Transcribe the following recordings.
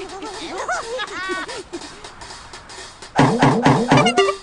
Ha ha ha ha!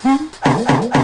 Hãy subscribe cho kênh Ghiền Mì Gõ Để không bỏ lỡ những video hấp dẫn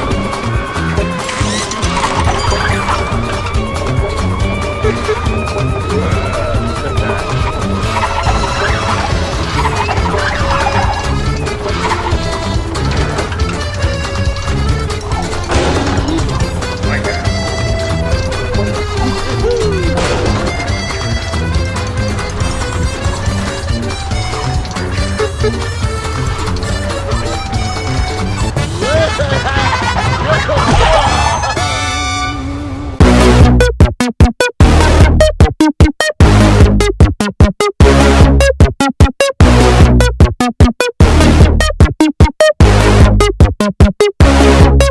Thank